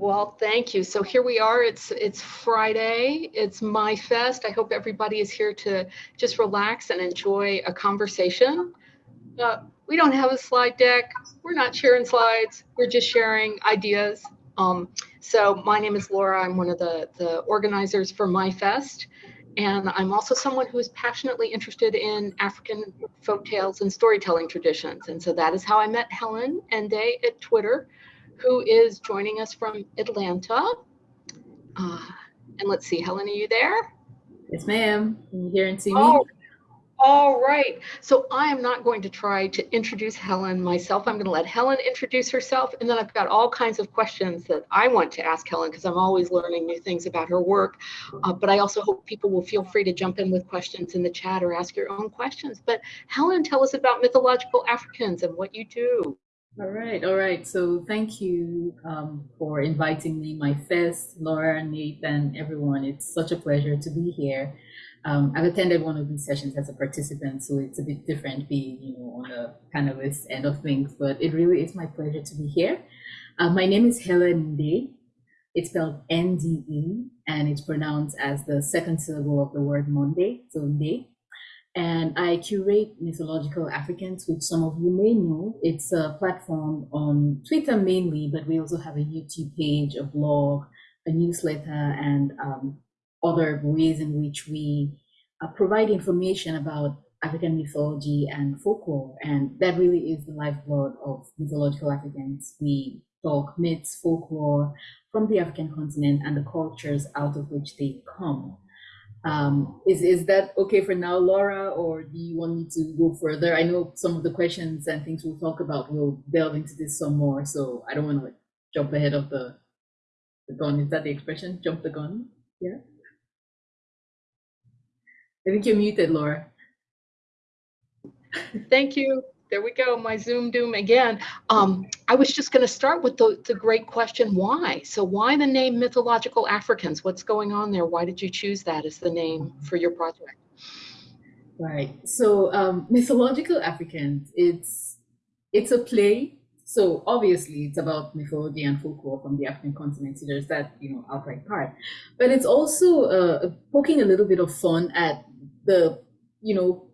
Well, thank you. So here we are. It's it's Friday. It's my fest. I hope everybody is here to just relax and enjoy a conversation. Uh, we don't have a slide deck. We're not sharing slides. We're just sharing ideas. Um, so my name is Laura. I'm one of the the organizers for my fest. And I'm also someone who is passionately interested in African folk tales and storytelling traditions. And so that is how I met Helen Nde at Twitter who is joining us from Atlanta. Uh, and let's see, Helen, are you there? Yes, ma'am. Can you hear and see me? Oh, all right. So I am not going to try to introduce Helen myself. I'm going to let Helen introduce herself. And then I've got all kinds of questions that I want to ask Helen because I'm always learning new things about her work. Uh, but I also hope people will feel free to jump in with questions in the chat or ask your own questions. But Helen, tell us about mythological Africans and what you do. All right, all right. So thank you um, for inviting me, my first, Laura, Nathan, everyone. It's such a pleasure to be here. Um, I've attended one of these sessions as a participant, so it's a bit different being, you know, on the panelist end of things, but it really is my pleasure to be here. Uh, my name is Helen Nde. It's spelled N-D-E, and it's pronounced as the second syllable of the word Monday, so Nde and I curate Mythological Africans, which some of you may know. It's a platform on Twitter mainly, but we also have a YouTube page, a blog, a newsletter, and um, other ways in which we uh, provide information about African mythology and folklore. And that really is the lifeblood of Mythological Africans. We talk myths, folklore from the African continent and the cultures out of which they come. Um, is, is that okay for now, Laura, or do you want me to go further? I know some of the questions and things we'll talk about, we'll delve into this some more, so I don't want to like jump ahead of the, the gun. Is that the expression? Jump the gun? Yeah. I think you're muted, Laura. Thank you there we go, my Zoom doom again. Um, I was just going to start with the, the great question, why? So why the name Mythological Africans? What's going on there? Why did you choose that as the name for your project? Right. So um, Mythological Africans, it's it's a play. So obviously it's about mythology and folklore from the African continent. So there's that, you know, outright part. But it's also uh, poking a little bit of fun at the, you know,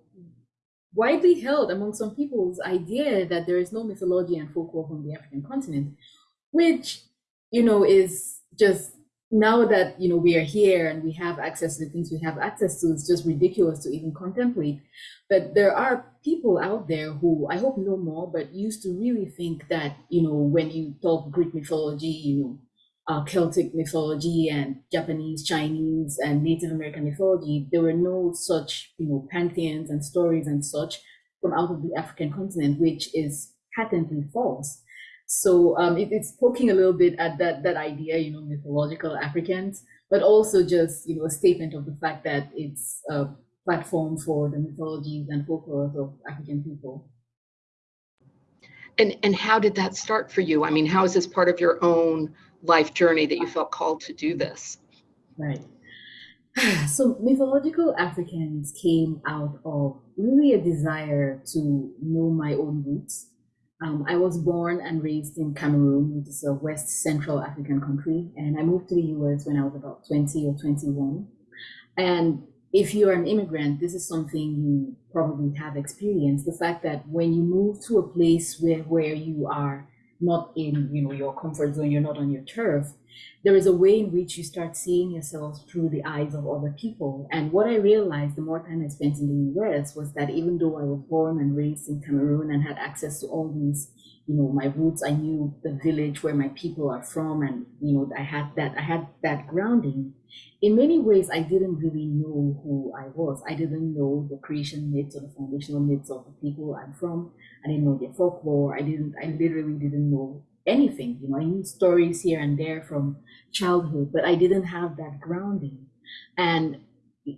widely held among some people's idea that there is no mythology and folklore from the African continent, which, you know, is just now that, you know, we are here and we have access to the things we have access to, it's just ridiculous to even contemplate. But there are people out there who I hope know more, but used to really think that, you know, when you talk Greek mythology, you know, uh, Celtic mythology and Japanese, Chinese, and Native American mythology, there were no such, you know, pantheons and stories and such from out of the African continent, which is patently false. So um, it, it's poking a little bit at that that idea, you know, mythological Africans, but also just you know a statement of the fact that it's a platform for the mythologies and folklore of African people. And and how did that start for you? I mean, how is this part of your own life journey that you felt called to do this? Right. So mythological Africans came out of really a desire to know my own roots. Um, I was born and raised in Cameroon, which is a West Central African country, and I moved to the US when I was about 20 or 21. And if you're an immigrant, this is something you probably have experienced. The fact that when you move to a place where, where you are not in you know your comfort zone you're not on your turf there is a way in which you start seeing yourself through the eyes of other people. And what i realized the more time i spent in the us was that even though i was born and raised in cameroon and had access to all these you know my roots i knew the village where my people are from and you know i had that i had that grounding. In many ways i didn't really know who i was. I didn't know the creation myths or the foundational myths of the people i'm from i didn't know their folklore i didn't i literally didn't know anything you know i knew stories here and there from childhood but i didn't have that grounding and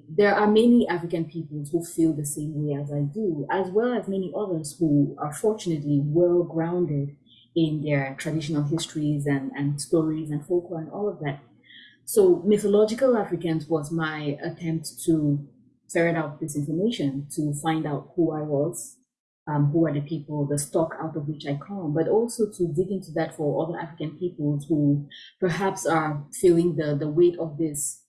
there are many African peoples who feel the same way as I do, as well as many others who are fortunately well grounded in their traditional histories and, and stories and folklore and all of that. So mythological Africans was my attempt to ferret out this information, to find out who I was, um, who are the people, the stock out of which I come, but also to dig into that for other African peoples who perhaps are feeling the, the weight of this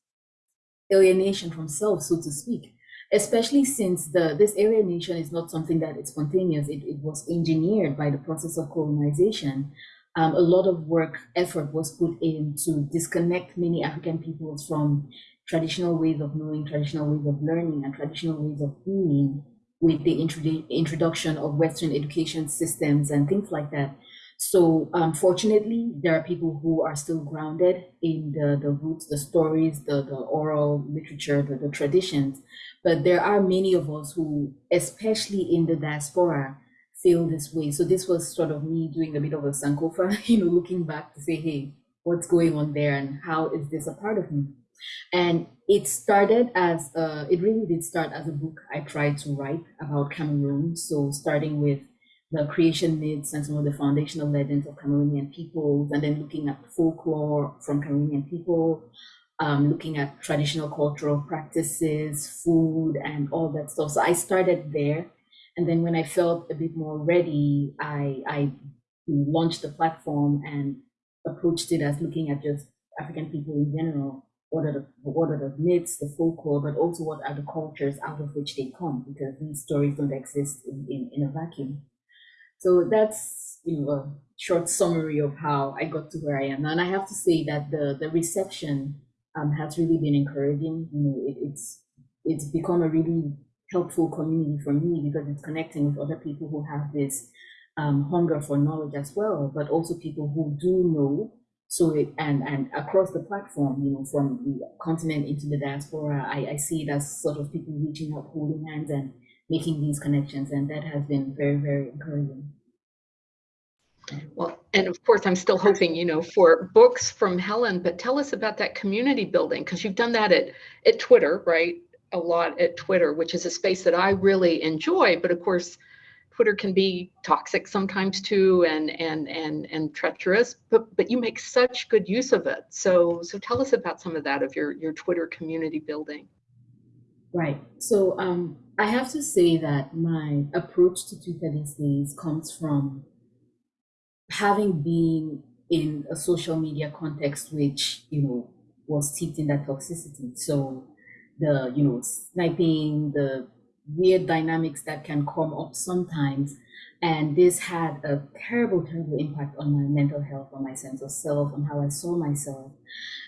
alienation from self, so to speak. Especially since the this alienation is not something that is spontaneous, it, it was engineered by the process of colonization. Um, a lot of work, effort was put in to disconnect many African peoples from traditional ways of knowing, traditional ways of learning, and traditional ways of being with the introduction of Western education systems and things like that. So um, unfortunately, there are people who are still grounded in the, the roots, the stories, the, the oral literature, the, the traditions. But there are many of us who, especially in the diaspora, feel this way. So this was sort of me doing a bit of a sankofa, you know, looking back to say, hey, what's going on there and how is this a part of me? And it started as, it really did start as a book I tried to write about Cameroon. So starting with the creation myths and some of the foundational legends of Cameroonian peoples, and then looking at folklore from Cameroonian people, um, looking at traditional cultural practices, food, and all that stuff. So I started there. And then when I felt a bit more ready, I, I launched the platform and approached it as looking at just African people in general what are the what are the myths, the folklore, but also what are the cultures out of which they come, because these stories don't exist in, in, in a vacuum. So that's you know a short summary of how I got to where I am. And I have to say that the the reception um, has really been encouraging. You know, it, it's it's become a really helpful community for me because it's connecting with other people who have this um, hunger for knowledge as well, but also people who do know so it, and and across the platform, you know, from the continent into the diaspora, I, I see it as sort of people reaching out, holding hands, and making these connections, and that has been very very encouraging. Well, and of course, I'm still hoping, you know, for books from Helen, but tell us about that community building because you've done that at at Twitter, right? A lot at Twitter, which is a space that I really enjoy. But of course, Twitter can be toxic sometimes too and and and and treacherous, but but you make such good use of it. So so tell us about some of that of your your Twitter community building. Right. So um, I have to say that my approach to Twitter these days comes from having been in a social media context which you know was steeped in that toxicity. So the you know sniping, the weird dynamics that can come up sometimes. And this had a terrible, terrible impact on my mental health, on my sense of self, on how I saw myself.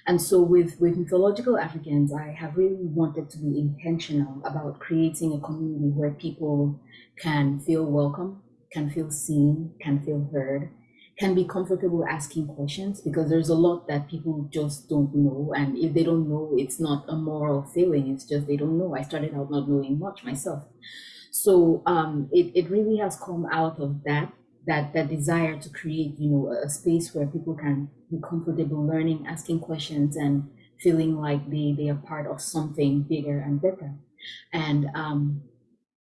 And so with, with mythological Africans, I have really wanted to be intentional about creating a community where people can feel welcome, can feel seen, can feel heard, can be comfortable asking questions because there's a lot that people just don't know. And if they don't know, it's not a moral failing, it's just they don't know. I started out not knowing much myself. So um, it, it really has come out of that, that, that desire to create, you know, a space where people can be comfortable learning, asking questions and feeling like they, they are part of something bigger and better. And um,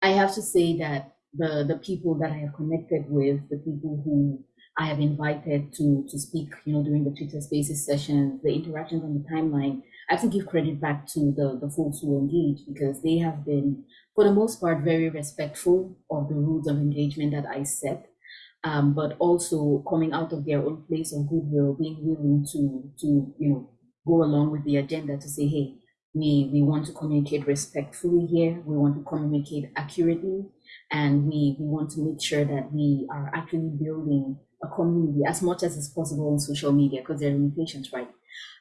I have to say that the, the people that I have connected with, the people who I have invited to to speak, you know, during the Twitter Spaces sessions, the interactions on the timeline. I have to give credit back to the the folks who engage because they have been, for the most part, very respectful of the rules of engagement that I set, um, but also coming out of their own place of goodwill, being willing to to you know go along with the agenda to say, hey, we we want to communicate respectfully here. We want to communicate accurately, and we we want to make sure that we are actually building a community as much as is possible on social media because there are limitations, right?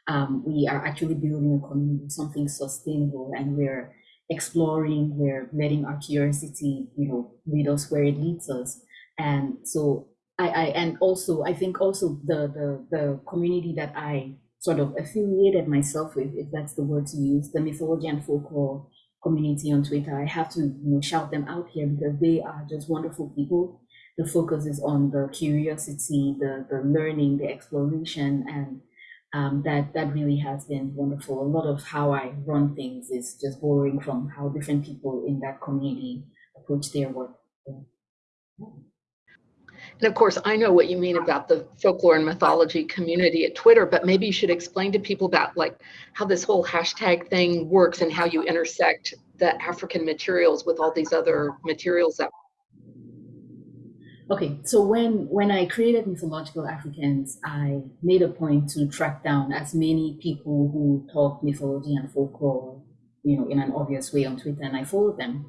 Um, we are actually building a community, something sustainable, and we're exploring, we're letting our curiosity, you know, lead us where it leads us. And so I, I and also I think also the the the community that I sort of affiliated myself with, if that's the word to use, the mythology and folklore community on Twitter. I have to you know, shout them out here because they are just wonderful people the focus is on the curiosity, the, the learning, the exploration, and um, that that really has been wonderful. A lot of how I run things is just borrowing from how different people in that community approach their work. And of course, I know what you mean about the folklore and mythology community at Twitter, but maybe you should explain to people about like how this whole hashtag thing works and how you intersect the African materials with all these other materials that Okay, so when when I created Mythological Africans, I made a point to track down as many people who talk mythology and folklore, you know, in an obvious way on Twitter, and I followed them.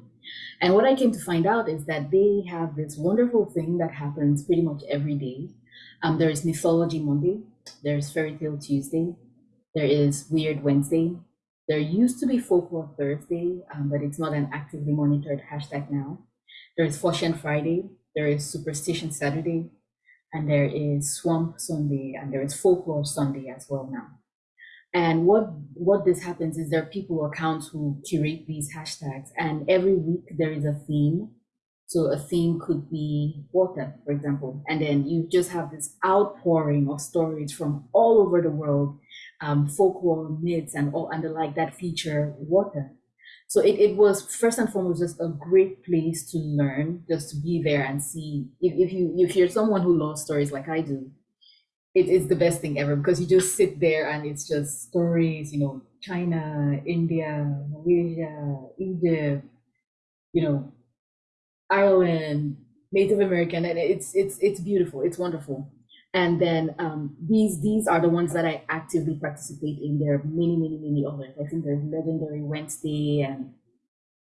And what I came to find out is that they have this wonderful thing that happens pretty much every day. Um, there is Mythology Monday, there's Fairy Tale Tuesday, there is Weird Wednesday, there used to be Folklore Thursday, um, but it's not an actively monitored hashtag now. There is Foshan Friday, there is Superstition Saturday, and there is Swamp Sunday, and there is Folklore Sunday as well now. And what what this happens is there are people accounts who curate these hashtags, and every week there is a theme. So a theme could be water, for example, and then you just have this outpouring of stories from all over the world, um, folklore, myths, and all and the like that feature water. So it, it was first and foremost just a great place to learn, just to be there and see if, if you if you're someone who loves stories like I do, it is the best thing ever because you just sit there and it's just stories, you know, China, India, Malaysia, Egypt, you know, Ireland, Native American, and it's it's it's beautiful, it's wonderful. And then um, these these are the ones that I actively participate in. There are many, many, many others. I think there's Legendary Wednesday and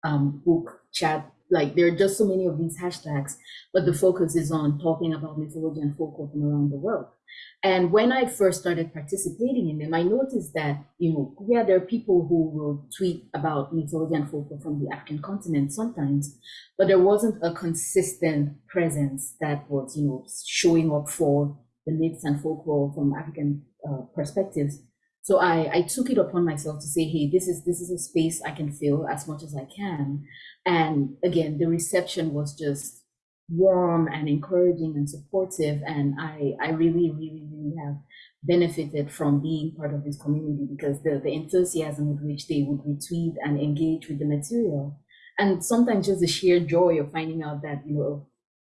um, Book Chat. Like there are just so many of these hashtags, but the focus is on talking about mythology and folklore from around the world. And when I first started participating in them, I noticed that, you know, yeah, there are people who will tweet about mythology and folklore from the African continent sometimes, but there wasn't a consistent presence that was, you know, showing up for the and folklore from African uh, perspectives. So I, I took it upon myself to say, hey, this is this is a space I can fill as much as I can. And again, the reception was just warm and encouraging and supportive. And I, I really, really, really have benefited from being part of this community because the, the enthusiasm with which they would retweet and engage with the material. And sometimes just the sheer joy of finding out that, you know,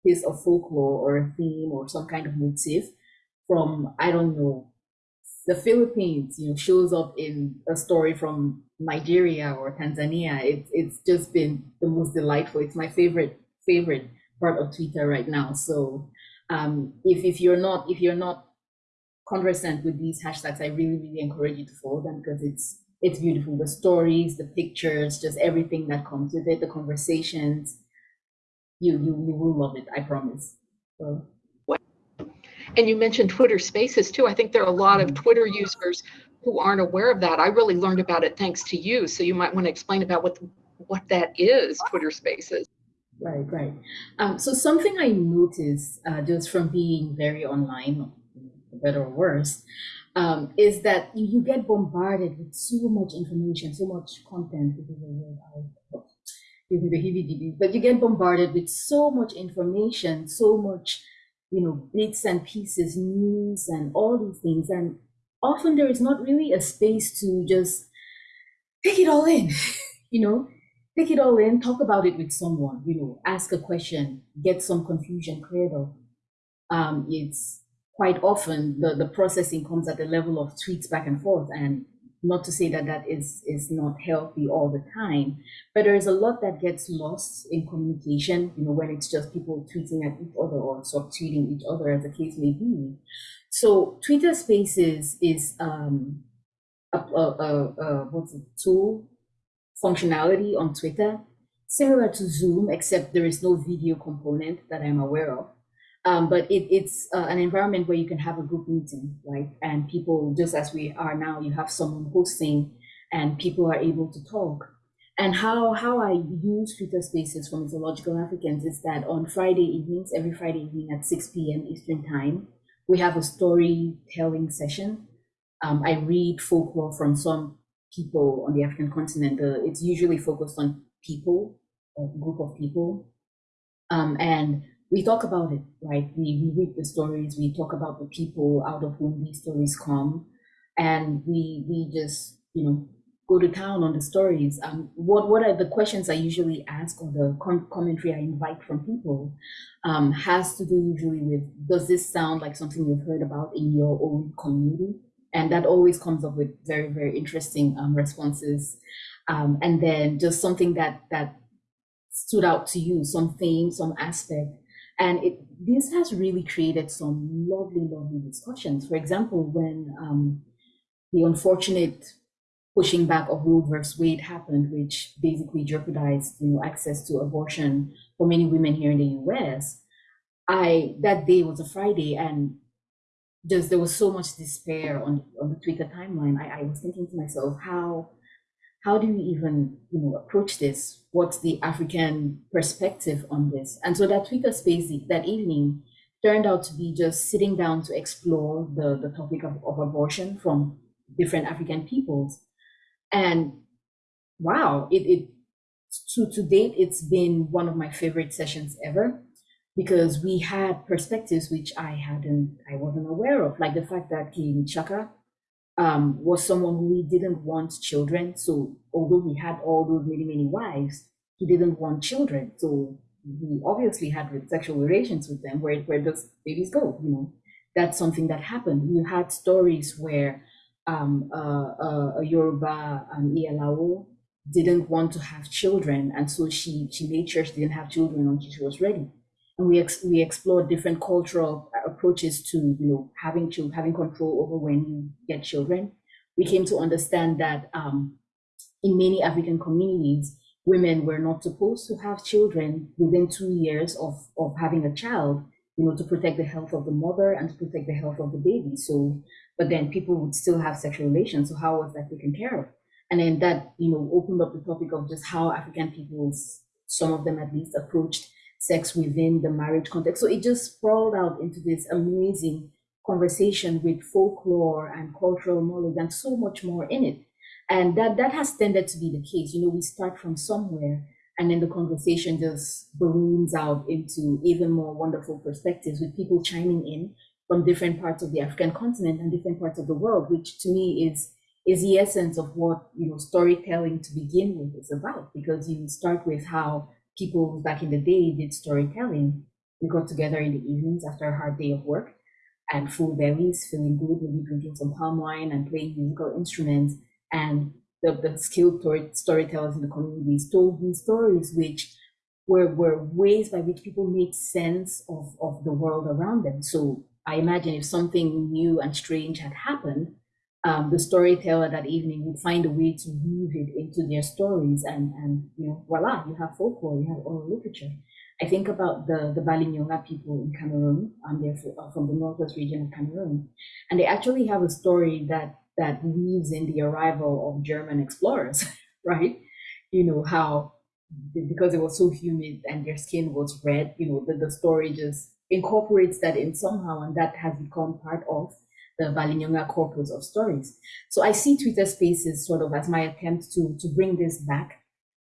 a piece of folklore or a theme or some kind of motif from, I don't know, the Philippines, you know, shows up in a story from Nigeria or Tanzania. It's it's just been the most delightful. It's my favorite favorite part of Twitter right now. So um, if if you're not if you're not conversant with these hashtags, I really really encourage you to follow them because it's it's beautiful. The stories, the pictures, just everything that comes with it, the conversations. You you you will love it. I promise. So. And you mentioned Twitter Spaces too. I think there are a lot of mm-hmm. Twitter users who aren't aware of that. I really learned about it thanks to you. So you might want to explain about what what that is, Twitter Spaces. Right, right. Um, so something I noticed uh, just from being very online, for better or worse, um, is that you, you, get bombarded with so much information, so much content. Me the heebie but you get bombarded with so much information, so much you know, bits and pieces, news, and all these things. And often there is not really a space to just take it all in, you know, take it all in, talk about it with someone, you know, ask a question, get some confusion cleared up. Um, it's quite often the, the processing comes at the level of tweets back and forth. And not to say that that is is not healthy all the time but there is a lot that gets lost in communication you know when it's just people tweeting at each other or sort of tweeting each other as the case may be. So twitter spaces is um a, a, a, a what's a tool functionality on twitter similar to zoom except there is no video component that i'm aware of um, but it, it's uh, an environment where you can have a group meeting, right? And people, just as we are now, you have someone hosting and people are able to talk. And how, how I use Twitter Spaces for Mythological Africans is that on Friday evenings, every Friday evening at 6 p.m. Eastern Time, we have a storytelling session. Um, I read folklore from some people on the African continent. Uh, it's usually focused on people, a group of people. Um, and we talk about it, right? We, we read the stories, we talk about the people out of whom these stories come, and we we just you know go to town on the stories. Um, what what are the questions I usually ask or the com commentary I invite from people um, has to do usually with does this sound like something you've heard about in your own community? And that always comes up with very very interesting um, responses. Um, and then just something that that stood out to you, some theme, some aspect And it, this has really created some lovely, lovely discussions. For example, when um, the unfortunate pushing back of Roe versus Wade happened, which basically jeopardized you know, access to abortion for many women here in the US, I that day was a Friday and just there was so much despair on, on the Twitter timeline. I, I was thinking to myself, how how do we even you know approach this? What's the African perspective on this? And so that Twitter space that evening turned out to be just sitting down to explore the, the topic of, of abortion from different African peoples. And wow, it, it to, to date, it's been one of my favorite sessions ever because we had perspectives which I hadn't, I wasn't aware of, like the fact that King Chaka um, was someone who didn't want children. So although he had all those many, many wives, he didn't want children. So he obviously had sexual relations with them. Where, where does babies go? You know, that's something that happened. You had stories where um, uh, uh, a Yoruba um, Iyalawo didn't want to have children, and so she she made sure she didn't have children until she was ready. We ex- we explored different cultural approaches to you know having children, having control over when you get children. We came to understand that um, in many African communities, women were not supposed to have children within two years of of having a child, you know, to protect the health of the mother and to protect the health of the baby. So, but then people would still have sexual relations. So how was that taken care of? And then that, you know, opened up the topic of just how African peoples, some of them at least, approached sex within the marriage context. So it just sprawled out into this amazing conversation with folklore and cultural knowledge and so much more in it. And that that has tended to be the case. You know, we start from somewhere and then the conversation just balloons out into even more wonderful perspectives with people chiming in from different parts of the African continent and different parts of the world, which to me is is the essence of what you know storytelling to begin with is about because you start with how people back in the day did storytelling. We got together in the evenings after a hard day of work and full bellies feeling good maybe drinking some palm wine and playing musical instruments. And the, the skilled storytellers in the communities told these stories which were, were ways by which people made sense of, of the world around them. So i imagine if something new and strange had happened um, the storyteller that evening would find a way to weave it into their stories and, and you know, voila, you have folklore, you have oral literature. I think about the, the Balinyonga people in Cameroon, and they're uh, from the northwest region of Cameroon, and they actually have a story that, that weaves in the arrival of German explorers, right? You know, how because it was so humid and their skin was red, you know, the, the story just incorporates that in somehow, and that has become part of the Balinyonga corpus of stories. So I see Twitter Spaces sort of as my attempt to, to bring this back,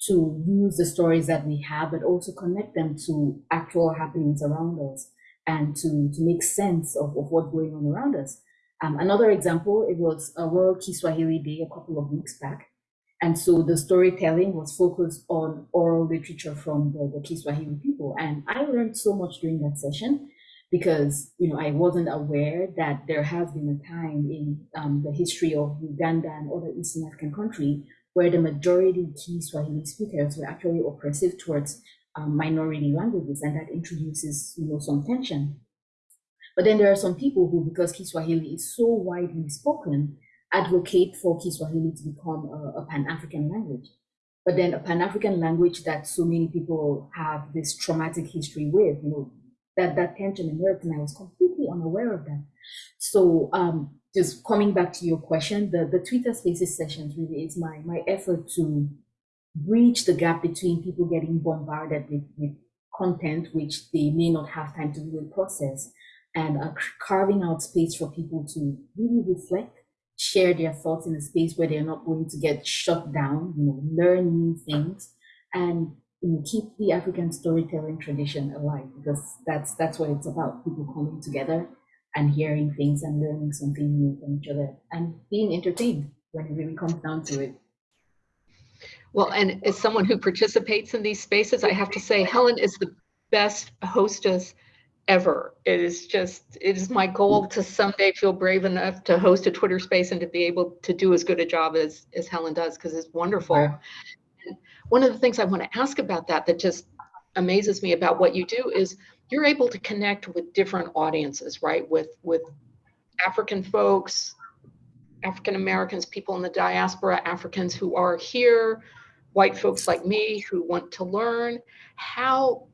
to use the stories that we have, but also connect them to actual happenings around us and to, to make sense of, of what's going on around us. Um, another example, it was a World Kiswahili Day a couple of weeks back. And so the storytelling was focused on oral literature from the, the Kiswahili people. And I learned so much during that session because you know I wasn't aware that there has been a time in um, the history of Uganda and other Eastern African countries where the majority Kiswahili speakers were actually oppressive towards um, minority languages, and that introduces you know some tension. But then there are some people who, because Kiswahili is so widely spoken, advocate for Kiswahili to become a, a Pan-African language. But then a Pan-African language that so many people have this traumatic history with, you know, that that tension emerged and I was completely unaware of that. So um, just coming back to your question, the, the Twitter Spaces sessions really is my, my effort to bridge the gap between people getting bombarded with, with content which they may not have time to really process and uh, carving out space for people to really reflect, share their thoughts in a space where they're not going to get shut down, you know, learn new things and keep the African storytelling tradition alive because that's that's what it's about. People coming together and hearing things and learning something new from each other and being entertained when it really comes down to it. Well, and as someone who participates in these spaces, I have to say Helen is the best hostess ever. It is just, it is my goal to someday feel brave enough to host a Twitter space and to be able to do as good a job as, as Helen does because it's wonderful one of the things I want to ask about that that just amazes me about what you do is you're able to connect with different audiences, right? With with African folks, African Americans, people in the diaspora, Africans who are here, white folks like me who want to learn. How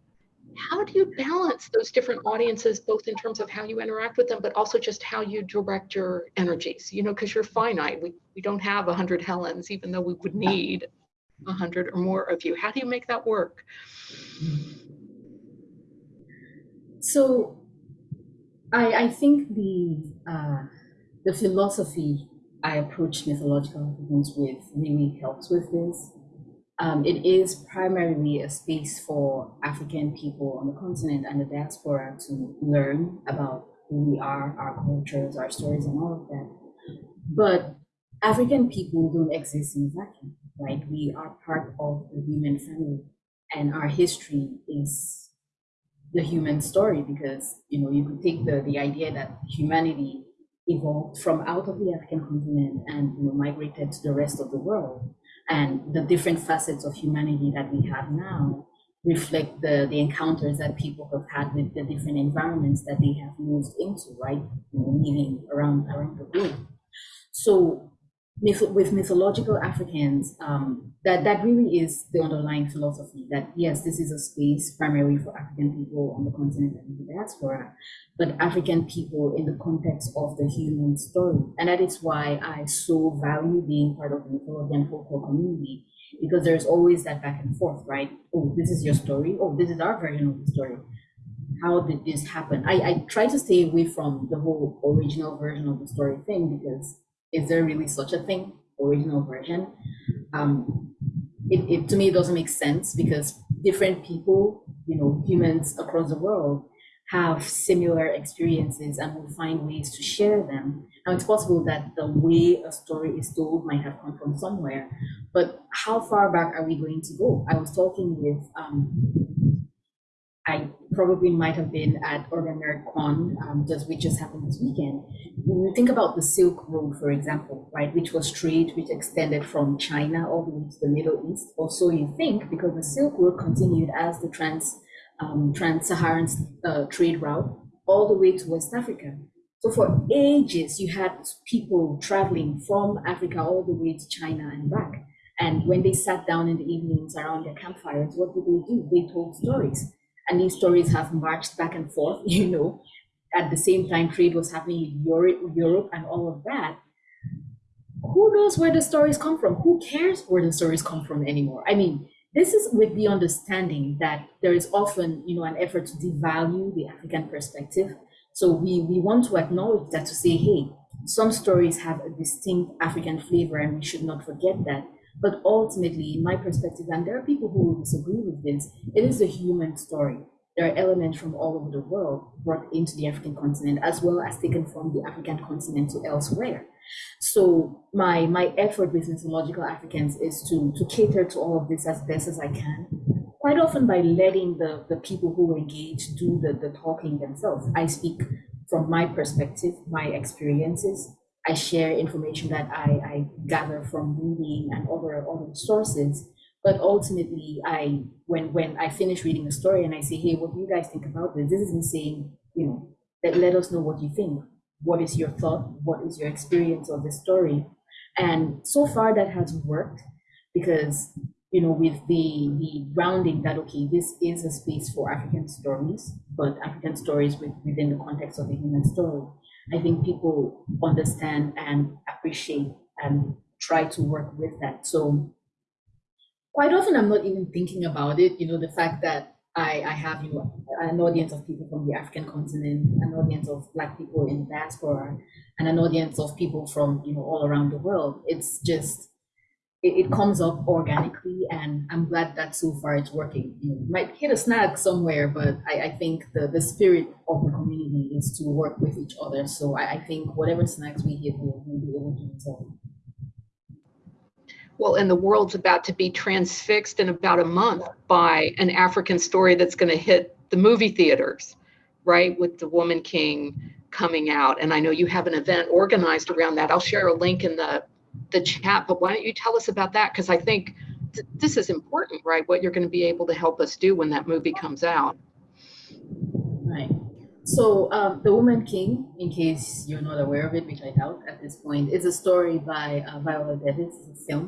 how do you balance those different audiences, both in terms of how you interact with them, but also just how you direct your energies? You know, because you're finite. We we don't have a hundred Helens, even though we would need a hundred or more of you. How do you make that work? So, I I think the uh, the philosophy I approach mythological Africans with really helps with this. Um, it is primarily a space for African people on the continent and the diaspora to learn about who we are, our cultures, our stories, and all of that. But African people don't exist in a vacuum, right? We are part of the human family, and our history is the human story because you know you could take the the idea that humanity evolved from out of the African continent and you know, migrated to the rest of the world. And the different facets of humanity that we have now reflect the, the encounters that people have had with the different environments that they have moved into, right? You know, around, around the globe. So with mythological Africans, um, that, that really is the underlying philosophy that yes, this is a space primarily for African people on the continent and the diaspora, but African people in the context of the human story. And that is why I so value being part of the mythology and folklore community, because there's always that back and forth, right? Oh, this is your story. Oh, this is our version of the story. How did this happen? I, I try to stay away from the whole original version of the story thing because is there really such a thing, original version? Um, it, it to me it doesn't make sense because different people, you know, humans across the world have similar experiences and will find ways to share them. Now it's possible that the way a story is told might have come from somewhere, but how far back are we going to go? I was talking with um, I probably might have been at Urban Con, um, just which just happened this weekend. When you think about the Silk Road, for example, right, which was trade which extended from China all the way to the Middle East, or so you think, because the Silk Road continued as the trans um, trans-Saharan uh, trade route all the way to West Africa. So for ages, you had people traveling from Africa all the way to China and back. And when they sat down in the evenings around their campfires, what did they do? They told stories and these stories have marched back and forth, you know, at the same time trade was happening in Europe, and all of that. Who knows where the stories come from? Who cares where the stories come from anymore? I mean, this is with the understanding that there is often, you know, an effort to devalue the African perspective. So we, we want to acknowledge that to say, hey, some stories have a distinct African flavor and we should not forget that. But ultimately, in my perspective, and there are people who will disagree with this, it is a human story. There are elements from all over the world brought into the African continent, as well as taken from the African continent to elsewhere. So my my effort with mythological Africans is to to cater to all of this as best as I can. Quite often by letting the the people who engage do the the talking themselves. I speak from my perspective, my experiences, I share information that I, I gather from reading and other other sources. But ultimately, I when when I finish reading a story and I say, hey, what do you guys think about this? This is me saying, you know, that let us know what you think. What is your thought? What is your experience of the story? And so far that has worked because you know, with the the grounding that okay, this is a space for African stories, but African stories with, within the context of the human story. I think people understand and appreciate and try to work with that. So quite often I'm not even thinking about it, you know, the fact that I, I have, you know, an audience of people from the African continent, an audience of black people in diaspora, and an audience of people from, you know, all around the world. It's just it, it, comes up organically and I'm glad that so far it's working. You might hit a snag somewhere, but I, I think the, the spirit of the community is to work with each other. So I, I think whatever snags we hit, we'll, we'll be able to resolve. Well, and the world's about to be transfixed in about a month by an African story that's going to hit the movie theaters, right? With the Woman King coming out. And I know you have an event organized around that. I'll share a link in the the chat, but why don't you tell us about that? Because I think th this is important, right? What you're going to be able to help us do when that movie comes out. Right. So, um, The Woman King, in case you're not aware of it, which I doubt at this point, is a story by uh, Viola Davis, a film.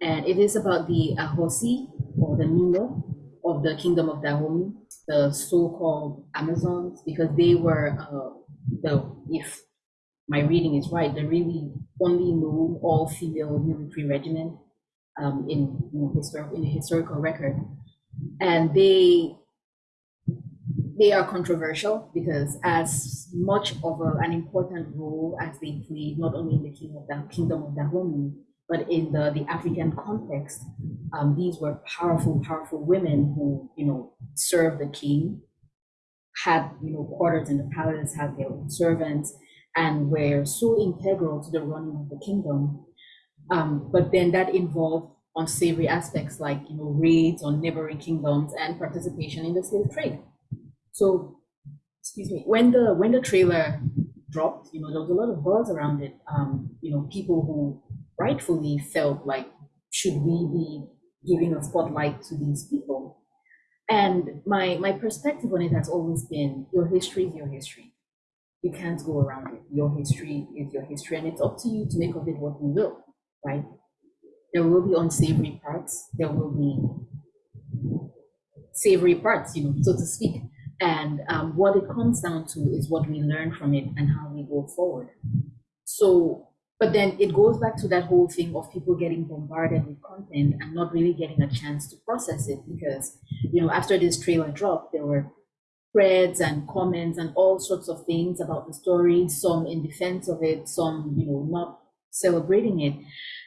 And it is about the Ahosi, or the Mino, of the Kingdom of Dahomey, the so-called Amazons, because they were uh, the, if my reading is right, the really only known all-female military regiment um, in, you know, historical, in the historical record. And they they are controversial because as much of a, an important role as they played, not only in the King of the Kingdom of Dahomey, but in the, the African context, um, these were powerful, powerful women who, you know, served the king, had, you know, quarters in the palace, had their own servants, and were so integral to the running of the kingdom. Um, but then that involved unsavory aspects like, you know, raids on neighboring kingdoms and participation in the slave trade. So, excuse me, when the when the trailer dropped, you know, there was a lot of buzz around it. Um, you know, people who rightfully felt like, should we be giving a spotlight to these people? And my my perspective on it has always been your history is your history. You can't go around it. Your history is your history, and it's up to you to make of it what you will, right? There will be unsavory parts. There will be savory parts, you know, so to speak. And um, what it comes down to is what we learn from it and how we go forward. So, but then it goes back to that whole thing of people getting bombarded with content and not really getting a chance to process it because, you know, after this trailer dropped, there were threads and comments and all sorts of things about the story, some in defense of it, some, you know, not celebrating it.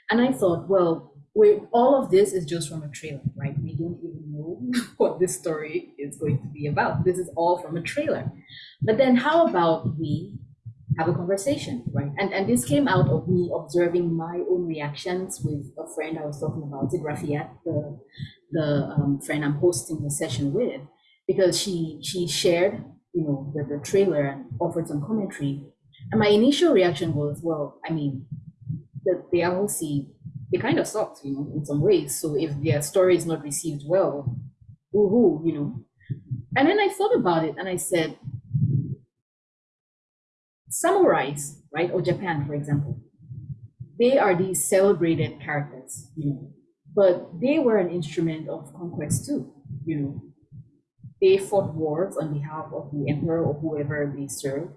And I thought, well, we all of this is just from a trailer, right? We don't even know what this story is going to be about. This is all from a trailer. But then how about we have a conversation, right? And and this came out of me observing my own reactions with a friend I was talking about, it Rafiat, the the um, friend I'm hosting the session with, because she she shared, you know, the, the trailer and offered some commentary. And my initial reaction was, well, I mean, the, the Ahosi they kind of sucked, you know, in some ways. So if their story is not received well, woohoo, you know. And then I thought about it and I said, samurais, right, or Japan, for example, they are these celebrated characters, you know, but they were an instrument of conquest too, you know. They fought wars on behalf of the emperor or whoever they served,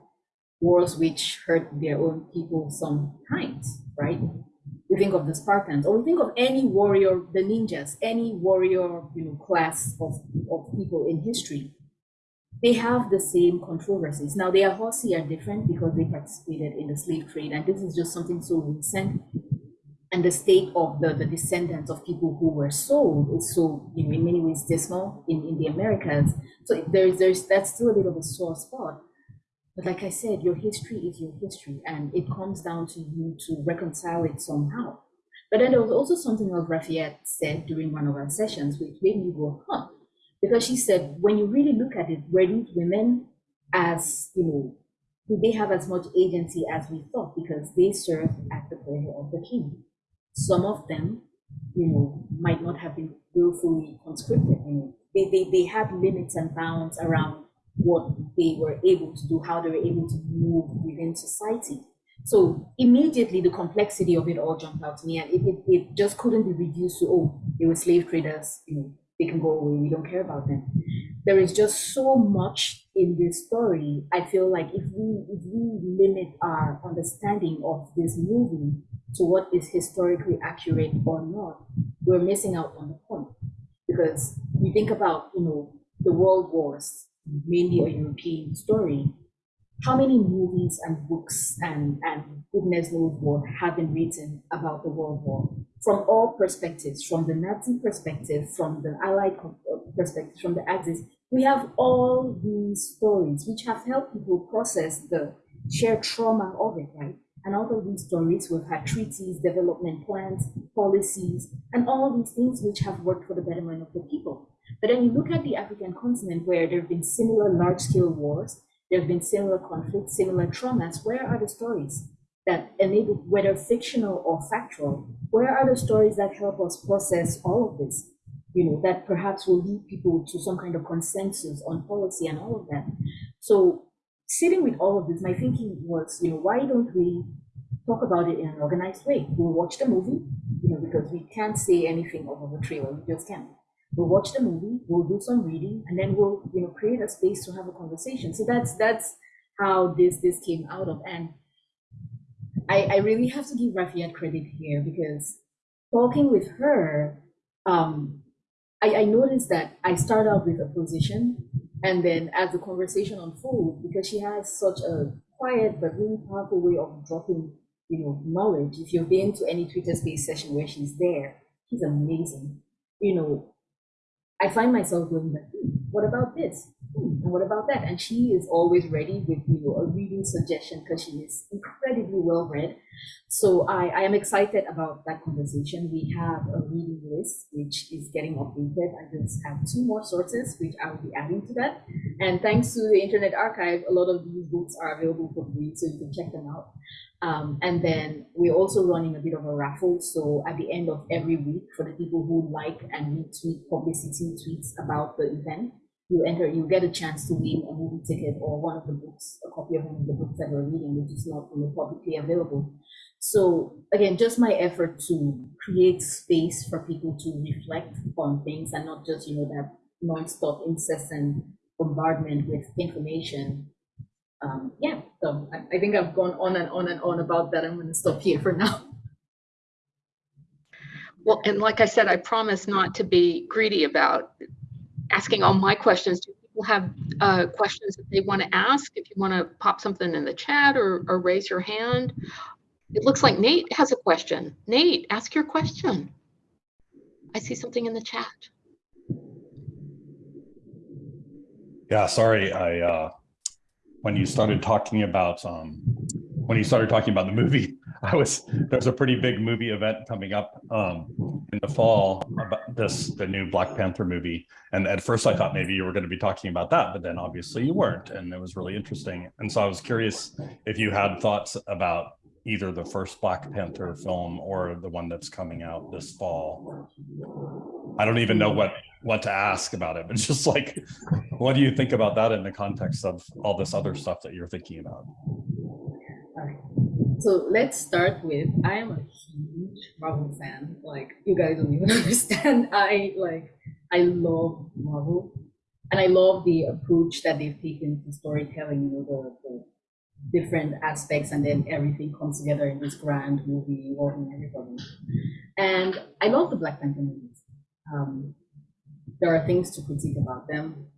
wars which hurt their own people sometimes, right? we think of the Spartans, or we think of any warrior, the ninjas, any warrior, you know, class of, of people in history. They have the same controversies. Now, the Ahosi are different because they participated in the slave trade, and this is just something so recent. And the state of the, the descendants of people who were sold is so, you know, in many ways dismal in, in the Americas. So there's, there's that's still a bit of a sore spot. But like I said, your history is your history, and it comes down to you to reconcile it somehow. But then there was also something else Rafiat said during one of our sessions, which made me go, huh? Because she said, when you really look at it, were these women as, you know, did they have as much agency as we thought because they served at the pleasure of the king? Some of them, you know, might not have been willfully conscripted. You know, they, they, they had limits and bounds around what they were able to do, how they were able to move within society. So immediately the complexity of it all jumped out to me and it, it, it just couldn't be reduced to, oh, they were slave traders, you know, they can go away, we don't care about them. There is just so much in this story. I feel like if we if we limit our understanding of this movie to what is historically accurate or not, we're missing out on the point. Because you think about, you know, the world wars, mainly a European story, how many movies and books and, and goodness knows what have been written about the World War from all perspectives, from the Nazi perspective, from the Allied uh, perspective, from the Axis. We have all these stories which have helped people process the shared trauma of it, right? And out of these stories, we've had treaties, development plans, policies, and all these things which have worked for the betterment of the people. But then you look at the African continent where there have been similar large-scale wars, there have been similar conflicts, similar traumas. Where are the stories that enable, whether fictional or factual, where are the stories that help us process all of this? You know, that perhaps will lead people to some kind of consensus on policy and all of that. So sitting with all of this, my thinking was, you know, why don't we talk about it in an organized way? We'll watch the movie, you know, because we can't say anything over the trailer, we just can't. We'll watch the movie, we'll do some reading, and then we'll, you know, create a space to have a conversation. So that's that's how this this came out of. And I, I really have to give Rafiat credit here because talking with her, um, I, I noticed that I start out with a position and then as the conversation unfolds, because she has such a quiet but really powerful way of dropping, you know, knowledge. If you've been to any Twitter space session where she's there, she's amazing. You know, I find myself going like, hmm, what about this? Hmm, and what about that? And she is always ready with you know a reading suggestion because she is incredibly well read. So I, I am excited about that conversation. We have a reading list which is getting updated. I just have two more sources which I will be adding to that. And thanks to the Internet Archive, a lot of these books are available for free, so you can check them out. Um, and then we're also running a bit of a raffle. So at the end of every week, for the people who like and retweet publicity tweets about the event, you enter, you get a chance to win a movie ticket or one of the books, a copy of one of the books that we're reading, which is not know, publicly available. So again, just my effort to create space for people to reflect on things and not just you know that non-stop incessant bombardment with information um, yeah, so I, I think I've gone on and on and on about that. I'm going to stop here for now. Well, and like I said, I promise not to be greedy about asking all my questions. Do people have uh, questions that they want to ask? If you want to pop something in the chat or, or raise your hand. It looks like Nate has a question. Nate, ask your question. I see something in the chat. Yeah, sorry, I uh, when you started talking about um, when you started talking about the movie, I was there's a pretty big movie event coming up um, in the fall about this the new Black Panther movie, and at first I thought maybe you were going to be talking about that, but then obviously you weren't, and it was really interesting. And so I was curious if you had thoughts about either the first Black Panther film or the one that's coming out this fall. I don't even know what what to ask about it, but just like, what do you think about that in the context of all this other stuff that you're thinking about? So let's start with I am a huge Marvel fan. Like you guys don't even understand. I like I love Marvel, and I love the approach that they've taken to storytelling. You know the, the different aspects and then everything comes together in this grand movie involving everybody. And I love the Black Panther movies. Um, there are things to critique about them.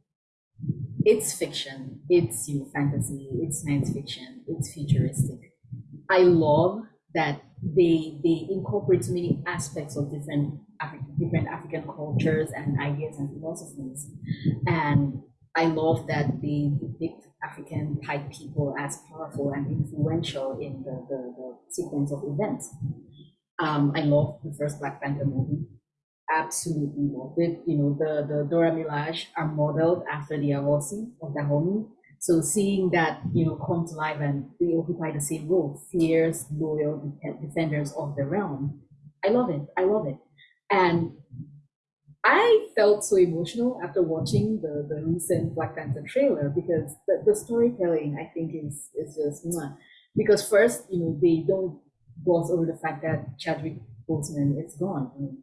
It's fiction, it's you know, fantasy, it's science fiction, it's futuristic. I love that they they incorporate so many aspects of different African different African cultures and ideas and philosophies. And I love that they depict African type people as powerful and influential in the, the, the sequence of events. Um, I love the first Black Panther movie. Absolutely loved it. You know, the, the Dora Milaje are modeled after the Ahosi of Dahomey. So seeing that, you know, come to life and they occupy the same role, fierce, loyal defenders of the realm. I love it. I love it. And I felt so emotional after watching the, the recent Black Panther trailer because the, the storytelling I think is is just mwah. because first you know they don't gloss over the fact that Chadwick Boseman is gone.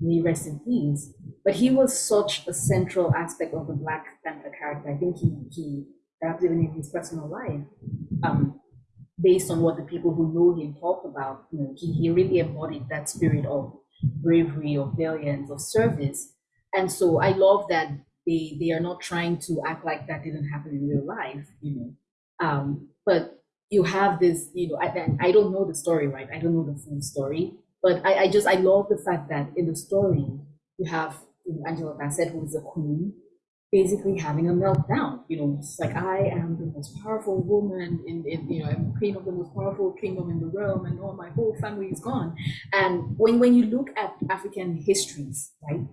May rest in peace. But he was such a central aspect of the Black Panther character. I think he he perhaps even in his personal life, um, based on what the people who know him talk about, you know, he, he really embodied that spirit of bravery of valiance of service and so i love that they they are not trying to act like that didn't happen in real life you know um but you have this you know I, I don't know the story right i don't know the full story but i, I just i love the fact that in the story you have you know, angela bassett who is a queen basically having a meltdown. You know, it's like I am the most powerful woman in, in you know, I'm queen of the most powerful kingdom in the realm, and all my whole family is gone. And when when you look at African histories, right,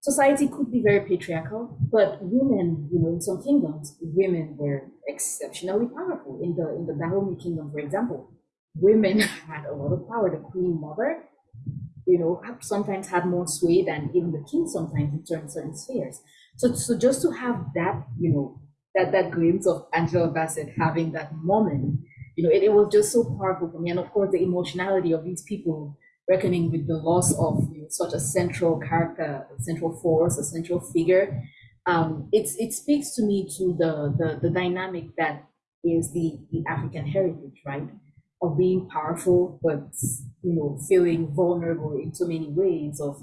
society could be very patriarchal, but women, you know, in some kingdoms, women were exceptionally powerful. In the in the Dahomey kingdom, for example, women had a lot of power. The queen mother you know, sometimes had more sway than even the king sometimes in certain, spheres. So, so just to have that, you know, that that glimpse of Angela Bassett having that moment, you know, it, it was just so powerful for me. And of course, the emotionality of these people reckoning with the loss of you know, such a central character, a central force, a central figure. Um, it's it speaks to me to the the, the dynamic that is the, the African heritage, right? Of being powerful, but you know, feeling vulnerable in so many ways, of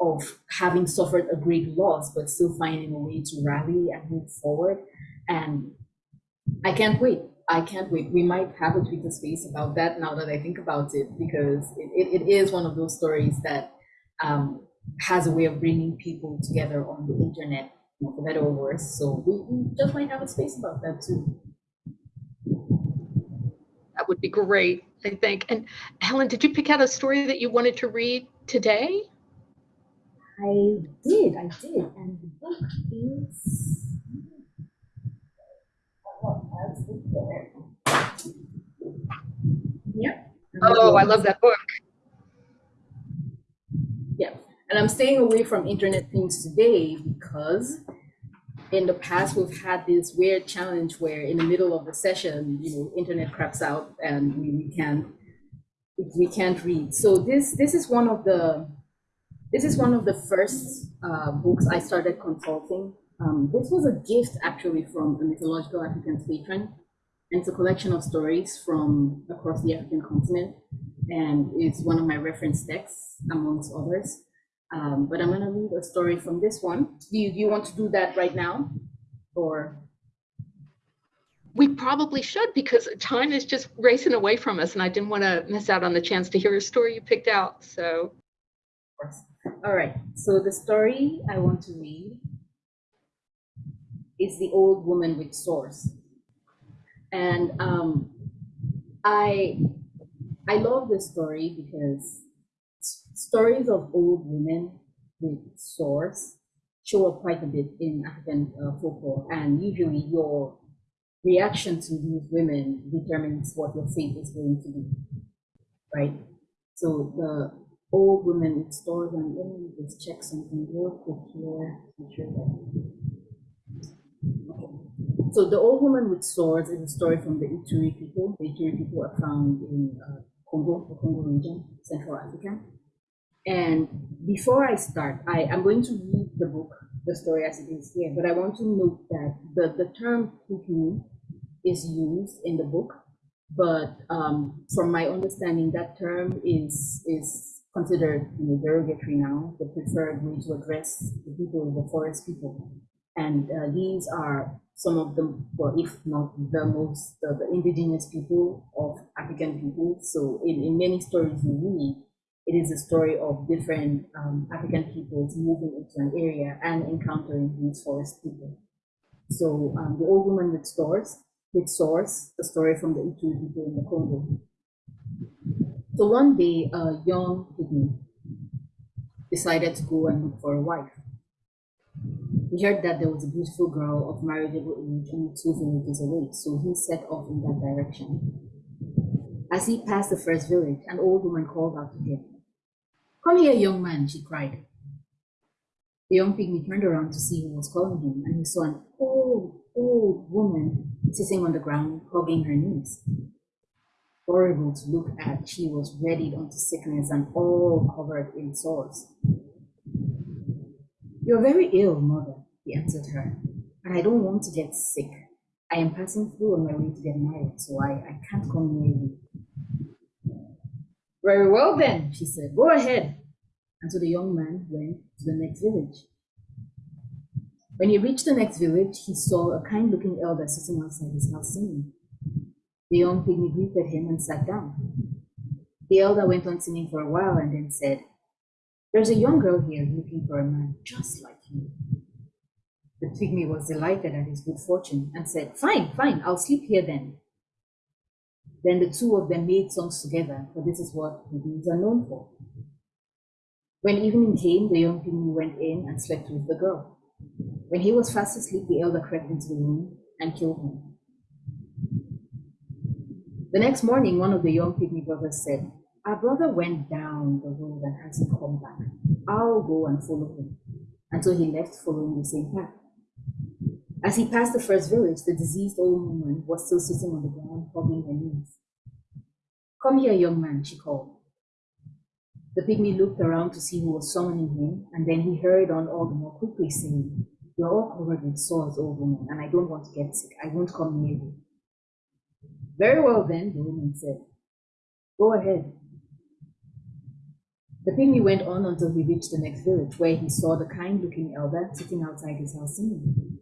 of having suffered a great loss, but still finding a way to rally and move forward. And I can't wait. I can't wait. We might have a Twitter space about that now that I think about it, because it, it, is one of those stories that um, has a way of bringing people together on the internet, for better or worse. So we, we just might have a space about that too. That would be great, I think. And Helen, did you pick out a story that you wanted to read today? I did, I did, and the book is. Yeah. Oh, I love that book. Yeah, and I'm staying away from internet things today because in the past we've had this weird challenge where in the middle of the session, you know, internet craps out and we, we can't we can't read. So this this is one of the this is one of the first uh, books I started consulting. Um, this was a gift actually from a mythological African patron. And it's a collection of stories from across the African continent. And it's one of my reference texts amongst others. Um, but I'm gonna read a story from this one. Do you, do you want to do that right now? Or We probably should because time is just racing away from us and I didn't want to miss out on the chance to hear a story you picked out. So of course. All right, so the story I want to read is The Old Woman with Sores. And um, I, I love this story because stories of old women with sores show up quite a bit in African uh, folklore. And usually your reaction to these women determines what your fate is going to be, right? So the old women with sores, and let me just check something real quick here. Make sure that. Okay. So the old woman with sores is a story from the Ituri people. The Ituri people are found in uh, Congo, the Congo region, Central Africa. And before I start, I am going to read the book, the story as it is here, but I want to note that the, the term Pygmy is used in the book, but um, from my understanding, that term is is considered you know, derogatory now, the preferred way to address the people, the forest people. And uh, these are some of the, well, if not the most, the, the indigenous people of African people. So in, in many stories we read, it is a story of different um, African peoples moving into an area and encountering these forest people. So um, the old woman with sores, with sores, the story from the Ituri people in the Congo. So one day, a young pygmy decided to go and look for a wife. He heard that there was a beautiful girl of marriageable age only two villages away, so he set off in that direction. As he passed the first village, an old woman called out to him. Come here, young man, she cried. The young pygmy turned around to see who was calling him, and he saw an old, old woman sitting on the ground, hugging her knees. Horrible to look at, she was readied unto sickness and all covered in sores. You're very ill, mother, he answered her, and I don't want to get sick. I am passing through on my way to get married, so I, I can't come near you. Very well then, she said, go ahead. And so the young man went to the next village. When he reached the next village, he saw a kind looking elder sitting outside his house singing. The young pygmy greeted him and sat down. The elder went on singing for a while and then said, There's a young girl here looking for a man just like you. The pygmy was delighted at his good fortune and said, Fine, fine, I'll sleep here then. Then the two of them made songs together, for this is what pygmies are known for. When evening came, the young pygmy went in and slept with the girl. When he was fast asleep, the elder crept into the room and killed him. The next morning, one of the young pygmy brothers said, Our brother went down the road and hasn't come back. I'll go and follow him. And so he left following the same path. As he passed the first village, the diseased old woman was still sitting on the ground, hugging her knees. Come here, young man, she called. The pygmy looked around to see who was summoning him, and then he hurried on all the more quickly, saying, You're all covered with sores, old woman, and I don't want to get sick. I won't come near you. Very well, then, the woman said. Go ahead. The pygmy went on until he reached the next village, where he saw the kind looking elder sitting outside his house singing.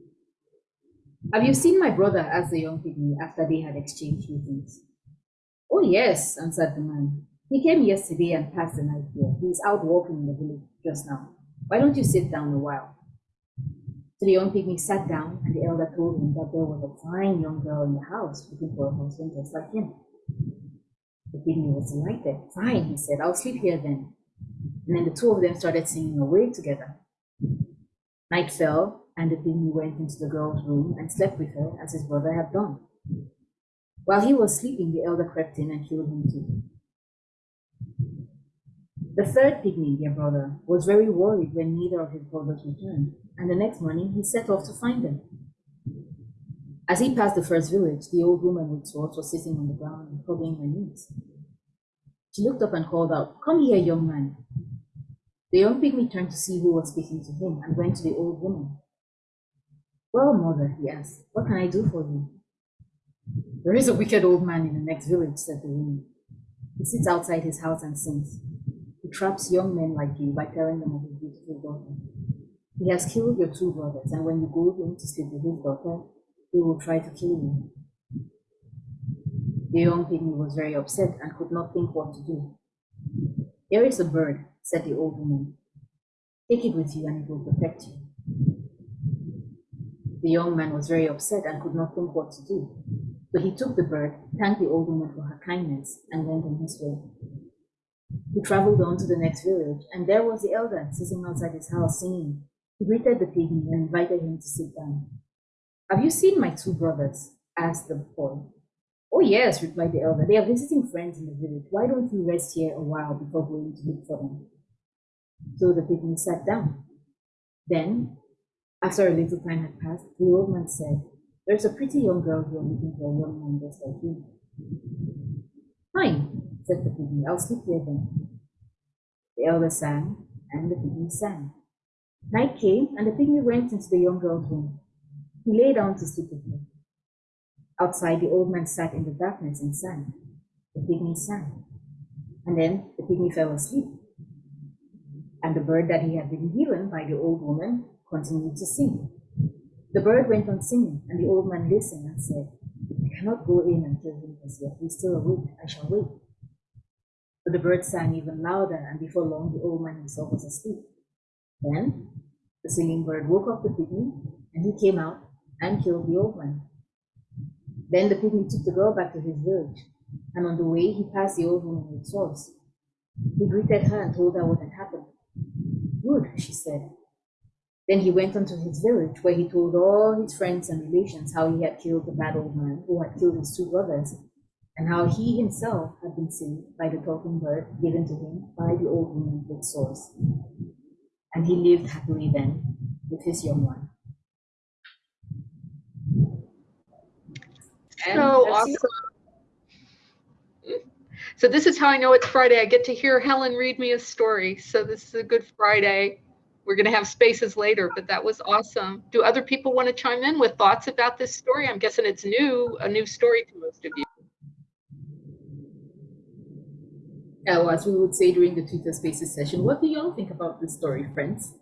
Have you seen my brother? asked the young pygmy after they had exchanged greetings. Oh, yes, answered the man. He came yesterday and passed the night here. He is out walking in the village just now. Why don't you sit down a while? So the young pygmy sat down, and the elder told him that there was a fine young girl in the house looking for a husband just like him. The pygmy was delighted. Fine, he said, I'll sleep here then. And then the two of them started singing away together. Night fell, and the pygmy went into the girl's room and slept with her as his brother had done. While he was sleeping, the elder crept in and killed him too. The third pygmy, their brother, was very worried when neither of his brothers returned, and the next morning he set off to find them. As he passed the first village, the old woman with sores was sitting on the ground and hugging her knees. She looked up and called out, Come here, young man. The young pygmy turned to see who was speaking to him and went to the old woman. Well, mother, he asked, what can I do for you? There is a wicked old man in the next village, said the woman. He sits outside his house and sings. He traps young men like you by telling them of his beautiful daughter. He has killed your two brothers, and when you go home to sleep with his daughter, he will try to kill you. The young pygmy was very upset and could not think what to do. Here is a bird, said the old woman. Take it with you and it will protect you. The young man was very upset and could not think what to do. But he took the bird, thanked the old woman for her kindness, and went on his way. He traveled on to the next village, and there was the elder sitting outside his house singing. He greeted the pygmy and invited him to sit down. Have you seen my two brothers? asked the boy. Oh, yes, replied the elder. They are visiting friends in the village. Why don't you rest here a while before going to look for them? So the pygmy sat down. Then, after a little time had passed, the old man said, There's a pretty young girl here looking for a young man just like you. Fine, said the pygmy. I'll sleep here then. The elder sang, and the pygmy sang. Night came, and the pygmy went into the young girl's room. He lay down to sleep with her. Outside, the old man sat in the darkness and sang. The pygmy sang. And then the pygmy fell asleep. And the bird that he had been given by the old woman continued to sing. The bird went on singing, and the old man listened and said, I cannot go in until he is yet. He's still awake. I shall wait. But the bird sang even louder, and before long the old man himself was asleep. Then the singing bird woke up the pygmy, and he came out and killed the old man. Then the pygmy took the girl back to his village, and on the way he passed the old woman with sores. He greeted her and told her what had happened. Good, she said. Then he went on to his village, where he told all his friends and relations how he had killed the bad old man who had killed his two brothers, and how he himself had been saved by the talking bird given to him by the old woman with sores. And he lived happily then with his young one. And So awesome. Hmm? So this is how I know it's Friday. I get to hear Helen read me a story. So this is a good Friday. We're going to have spaces later, but that was awesome. Do other people want to chime in with thoughts about this story? I'm guessing it's new, a new story to most of you. Yeah, well, as we would say during the Twitter Spaces session, what do y'all think about this story, friends?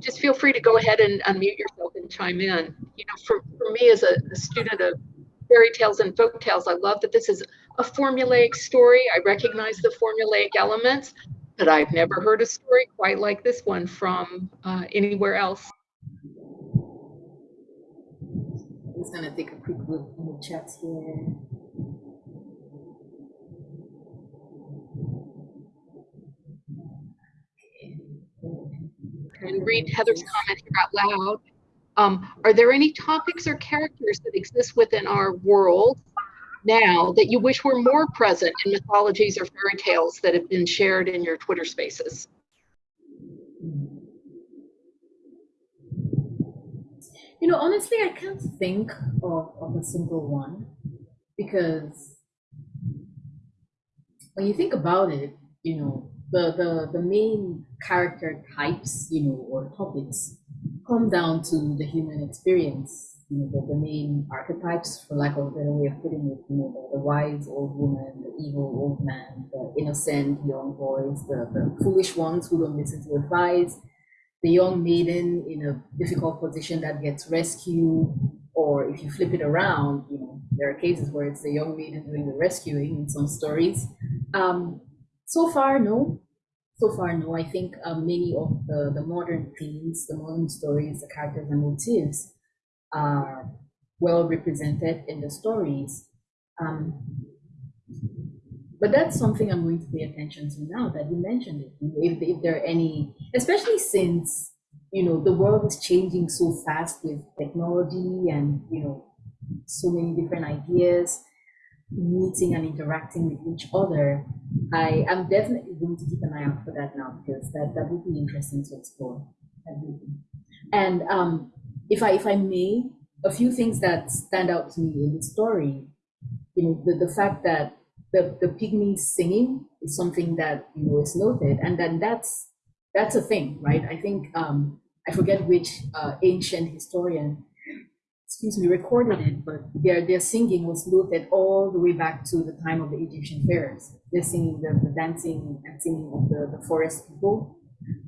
Just feel free to go ahead and unmute yourself and chime in. You know, for, for me as a, a student of fairy tales and folk tales, I love that this is a formulaic story. I recognize the formulaic elements, but I've never heard a story quite like this one from uh, anywhere else. I'm just gonna take a quick look in the chat here. and read Heather's comment here out loud. Um, are there any topics or characters that exist within our world now that you wish were more present in mythologies or fairy tales that have been shared in your Twitter spaces? You know, honestly, I can't think of, of a single one because when you think about it, you know, the, the, the main character types, you know, or topics come down to the human experience. You know, the, the main archetypes, for lack of a better way of putting it, you know, the, the wise old woman, the evil old man, the innocent young boys, the, the foolish ones who don't listen to advice, the young maiden in a difficult position that gets rescued, or if you flip it around, you know, there are cases where it's the young maiden doing the rescuing in some stories. Um, so far, no. So far, no. I think um, many of the, the modern themes, the modern stories, the characters and motifs are well represented in the stories. Um, but that's something I'm going to pay attention to now that you mentioned it. If, if there are any, especially since you know the world is changing so fast with technology and you know so many different ideas meeting and interacting with each other, I am definitely going to keep an eye out for that now because that, that would be interesting to explore. And um, if I if I may, a few things that stand out to me in the story, you know, the, the fact that the, the pygmy singing is something that you know is noted, and then that's that's a thing, right? I think um, I forget which uh, ancient historian, excuse me, recorded it, but their their singing was noted all the way back to the time of the Egyptian pharaohs. They're singing the, the dancing and singing of the, the forest people.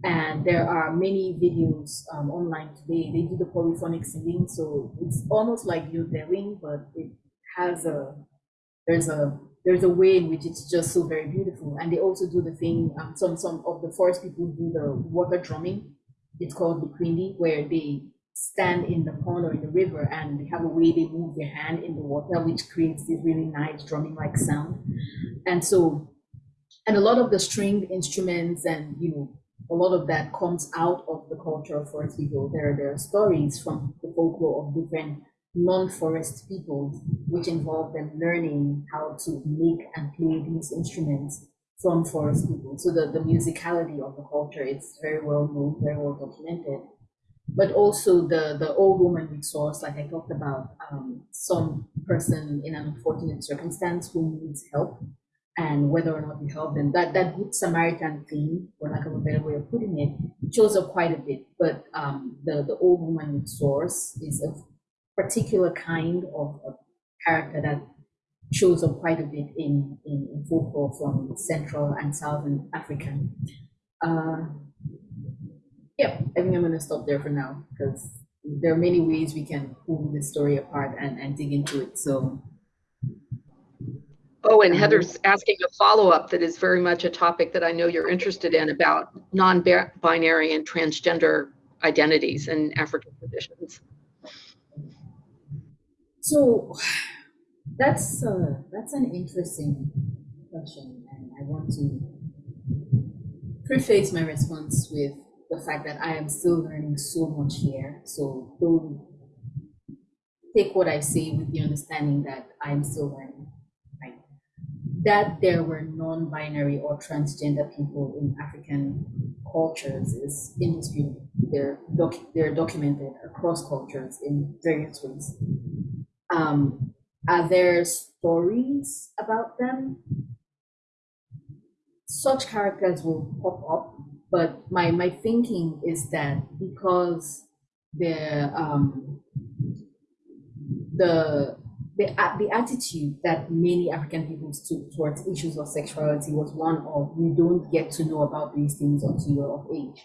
And there are many videos um, online today. They do the polyphonic singing, so it's almost like yodeling, but it has a there's a there's a way in which it's just so very beautiful. And they also do the thing, um, some, some of the forest people do the water drumming. It's called the Quindi, where they stand in the pond or in the river and they have a way they move their hand in the water, which creates this really nice drumming like sound. And so, and a lot of the stringed instruments and, you know, a lot of that comes out of the culture of forest people. There, there are stories from the folklore of different non-forest peoples, which involve them learning how to make and play these instruments from forest people. So the, the musicality of the culture is very well known, very well documented. But also the, the old woman resource, like I talked about, um, some person in an unfortunate circumstance who needs help and whether or not we help them. That that good Samaritan theme, for lack of a better way of putting it, shows up quite a bit. But um, the the old woman with sores is a particular kind of, of character that shows up quite a bit in, in, in folklore from Central and Southern Africa. Uh, yeah, I think I'm going to stop there for now because there are many ways we can pull this story apart and, and dig into it. So. Oh, and Heather's asking a follow up that is very much a topic that I know you're interested in about non binary and transgender identities in African traditions. So that's uh, that's an interesting question, and I want to preface my response with the fact that I am still learning so much here. So don't take what I say with the understanding that I'm still learning. Right? That there were non-binary or transgender people in African cultures is indisputable. They're they're documented across cultures in various ways. Um, are there stories about them? Such characters will pop up, but my, my thinking is that because the um, the the, the attitude that many African people took towards issues of sexuality was one of you don't get to know about these things until you're of age.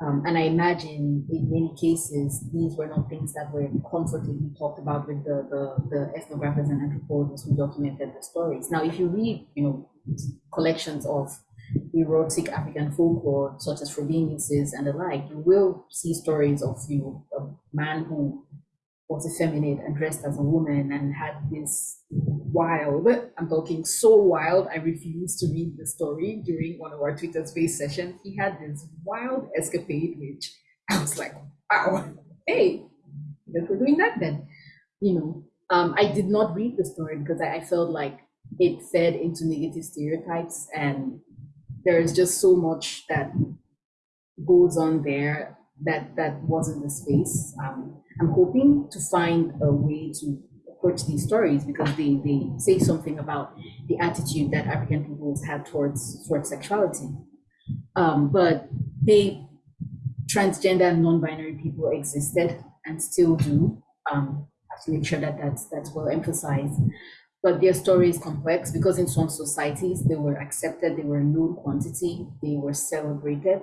Um, and I imagine in many cases, these were not things that were comfortably talked about with the, the, the ethnographers and anthropologists who documented the stories. Now, if you read, you know, collections of erotic African folklore, such as Frobenius's and the like, you will see stories of, you a man who was effeminate and dressed as a woman and had this wild, I'm talking so wild, I refused to read the story during one of our Twitter space sessions. He had this wild escapade, which I was like, wow, hey, guess we're doing that then. You know, Um, I did not read the story because I, I felt like it fed into negative stereotypes and there is just so much that goes on there that that wasn't the space. Um, I'm hoping to find a way to approach these stories because they, they say something about the attitude that African peoples have towards towards sexuality. Um, but they transgender and non-binary people existed and still do. Um, have to make sure that that's that's well emphasized. But their story is complex because in some societies they were accepted, they were known quantity, they were celebrated,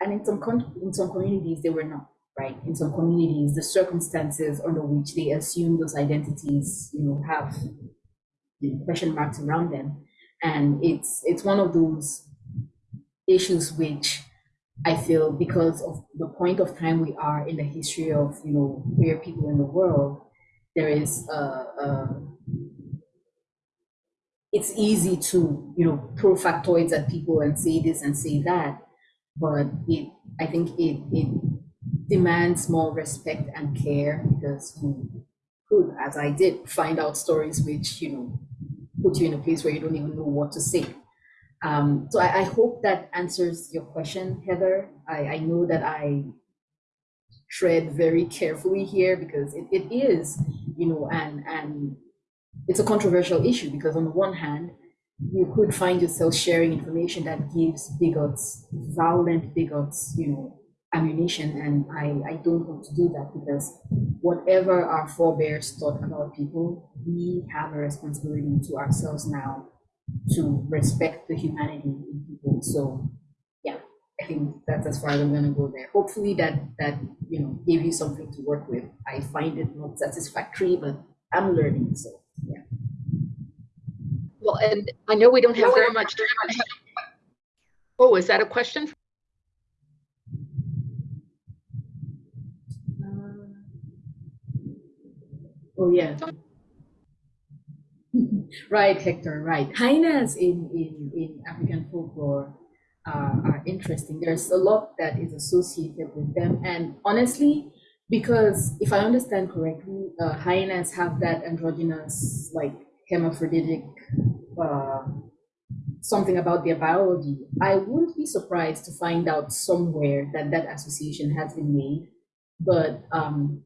and in some in some communities they were not right? In some communities the circumstances under which they assume those identities you know have question marks around them. And it's it's one of those issues which i feel because of the point of time we are in the history of you know queer people in the world there is a, a it's easy to you know throw factoids at people and say this and say that but it I think it it demands more respect and care because you could, as I did, find out stories which you know put you in a place where you don't even know what to say. Um, so I, I hope that answers your question, Heather. I, I know that I tread very carefully here because it, it is, you know, and and it's a controversial issue because on the one hand, you could find yourself sharing information that gives bigots, violent bigots, you know, ammunition. And I, I don't want to do that because whatever our forebears thought about people, we have a responsibility to ourselves now to respect the humanity in people. So yeah, I think that's as far as I'm gonna go there. Hopefully that that you know gave you something to work with. I find it not satisfactory, but I'm learning. So. Well, and I know we don't have very much time. Oh, is that a question? Uh, oh yeah. right, Hector, right. Hyenas in, in, in African folklore uh, are interesting. There's a lot that is associated with them. And honestly, because if I understand correctly, uh, hyenas have that androgynous, like hermaphroditic uh, something about their biology, I wouldn't be surprised to find out somewhere that that association has been made. But um,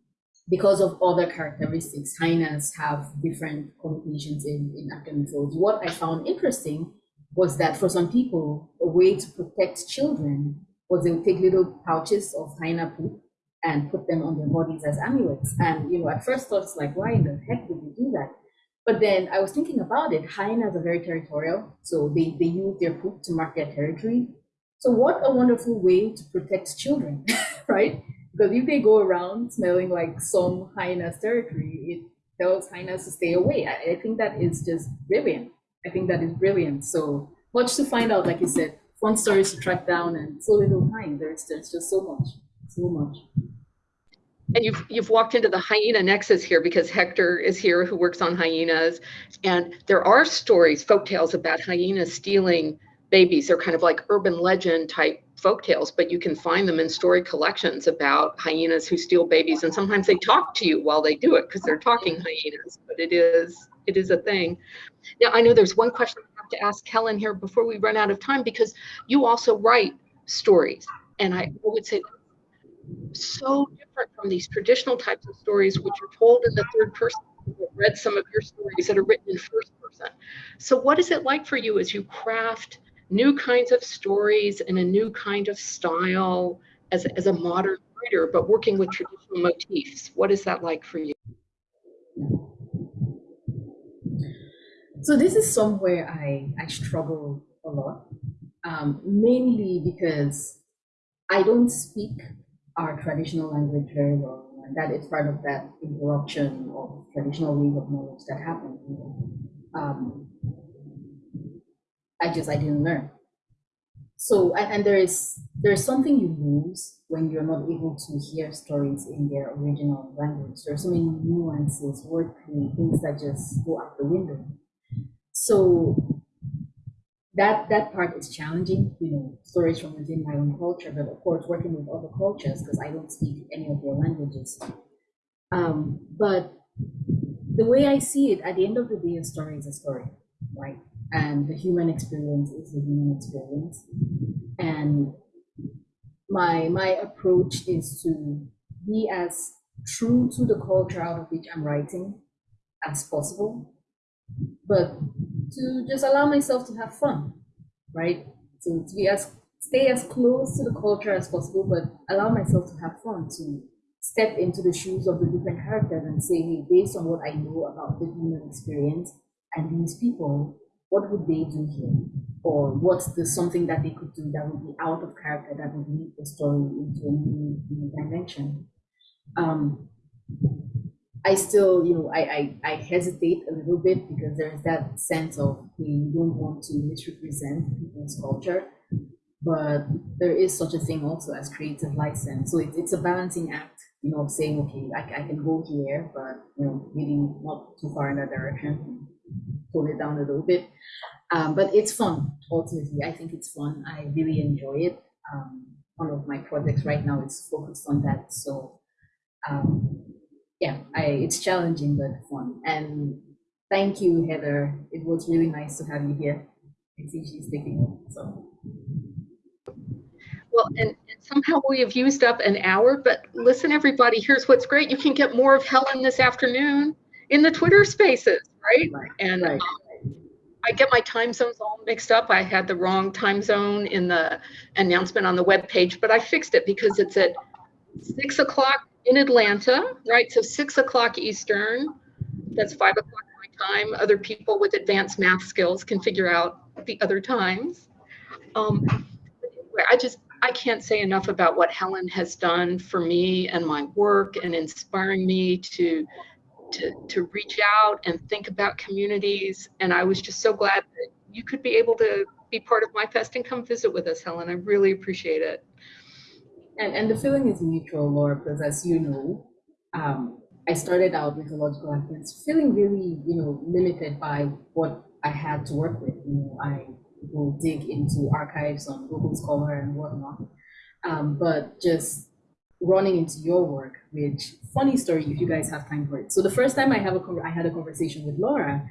because of other characteristics, hyenas have different connotations in, in African. What I found interesting was that for some people, a way to protect children was they would take little pouches of hyena poop and put them on their bodies as amulets. And you know, at first thought it's like, why in the heck would you do that? But then I was thinking about it. Hyenas are very territorial, so they, they use their poop to mark their territory. So what a wonderful way to protect children, right? Because if they go around smelling like some hyena's territory, it tells hyenas to stay away. I, I think that is just brilliant. I think that is brilliant. So much to find out, like you said, fun stories to track down and so little time. There's, there's just so much, so much. And you've you've walked into the hyena nexus here because Hector is here who works on hyenas. And there are stories, folk tales about hyenas stealing babies. They're kind of like urban legend type folk tales, but you can find them in story collections about hyenas who steal babies. And sometimes they talk to you while they do it because they're talking hyenas, but it is it is a thing. Now I know there's one question I have to ask Helen here before we run out of time because you also write stories. And I would say so different from these traditional types of stories, which are told in the third person. I've read some of your stories that are written in first person. So, what is it like for you as you craft new kinds of stories and a new kind of style as, as a modern writer, but working with traditional motifs? What is that like for you? So, this is somewhere I, I struggle a lot, um, mainly because I don't speak our traditional language very well. And that is part of that interruption of traditional ways of knowledge that happened. Um, I just I didn't learn. So and, and there is there is something you lose when you're not able to hear stories in their original language. There are so many nuances, wordplay, things that just go out the window. So that that part is challenging, you know, stories from within my own culture, but of course working with other cultures because I don't speak any of their languages. Um, but the way I see it, at the end of the day, a story is a story, right? And the human experience is the human experience. And my my approach is to be as true to the culture out of which I'm writing as possible, but to just allow myself to have fun, right? So to be as stay as close to the culture as possible, but allow myself to have fun, to step into the shoes of the different characters and say, hey, based on what I know about the human experience and these people, what would they do here? Or what's the something that they could do that would be out of character that would lead the story into a new, new dimension? Um, I still, you know, I, I, I hesitate a little bit because there's that sense of we don't want to misrepresent people's culture, but there is such a thing also as creative license. So it, it's a balancing act, you know, of saying, okay, I, I can go here, but, you know, maybe not too far in that direction, pull it down a little bit. Um, but it's fun, ultimately. I think it's fun. I really enjoy it. Um, one of my projects right now is focused on that. So um, yeah, I, it's challenging but fun. And thank you, Heather. It was really nice to have you here. I see she's taking so. Well, and, and, somehow we have used up an hour, but listen, everybody, here's what's great. You can get more of Helen this afternoon in the Twitter spaces, right? right and right. Um, I get my time zones all mixed up. I had the wrong time zone in the announcement on the web page, but I fixed it because it's at six o'clock in Atlanta, right? So six o'clock Eastern, that's five o'clock my time. Other people with advanced math skills can figure out the other times. Um, I just, I can't say enough about what Helen has done for me and my work and inspiring me to, to, to reach out and think about communities. And I was just so glad that you could be able to be part of my fest and come visit with us, Helen. I really appreciate it. And, and the feeling is mutual, Laura, because as you know, um, I started out with a logical Africans feeling really, you know, limited by what I had to work with. You know, I will dig into archives on Google Scholar and whatnot. Um, but just running into your work, which funny story if you guys have time for it. So the first time I have a I had a conversation with Laura,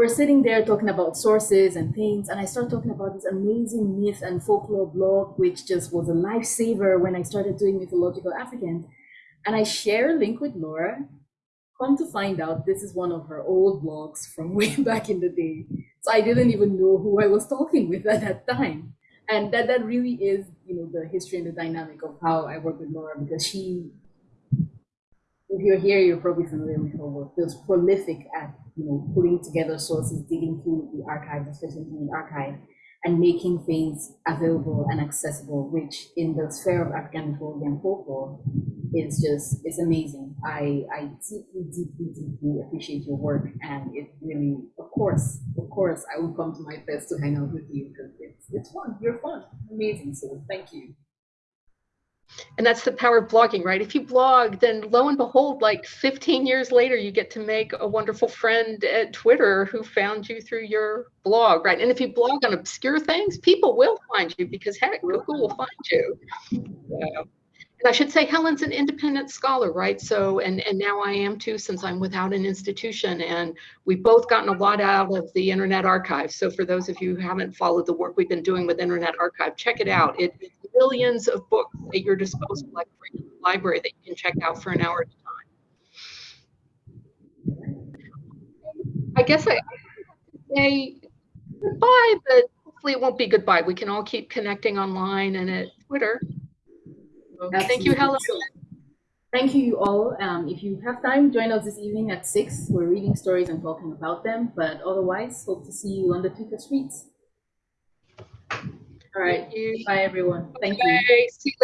we're sitting there talking about sources and things, and I start talking about this amazing myth and folklore blog, which just was a lifesaver when I started doing mythological African. And I share a link with Laura. Come to find out, this is one of her old blogs from way back in the day. So I didn't even know who I was talking with at that time. And that, that really is, you know, the history and the dynamic of how I work with Laura because she if you're here, you're probably familiar with her work. She was prolific at you know putting together sources, digging through the archives, especially in the archive, and making things available and accessible, which in the sphere of African mythology and folklore is just it's amazing. I I deeply, deeply, deeply appreciate your work, and it really, of course, of course, I will come to my fest to hang out with you because it's it's fun. You're fun, amazing. So thank you. And that's the power of blogging, right? If you blog, then lo and behold, like 15 years later, you get to make a wonderful friend at Twitter who found you through your blog, right? And if you blog on obscure things, people will find you because heck, Google will find you. And I should say Helen's an independent scholar, right? So, and, and now I am too, since I'm without an institution and we've both gotten a lot out of the Internet Archive. So for those of you who haven't followed the work we've been doing with Internet Archive, check it mm-hmm. out. It, it's millions of books at your disposal, like a library that you can check out for an hour at a time. I guess I, say goodbye, but hopefully it won't be goodbye. We can all keep connecting online and at Twitter. Thank you, Helen. Thank you all. Um, if you have time, join us this evening at 6. We're reading stories and talking about them. But otherwise, hope to see you on the Twitter streets. All right. Bye, everyone. Thank you. See you later.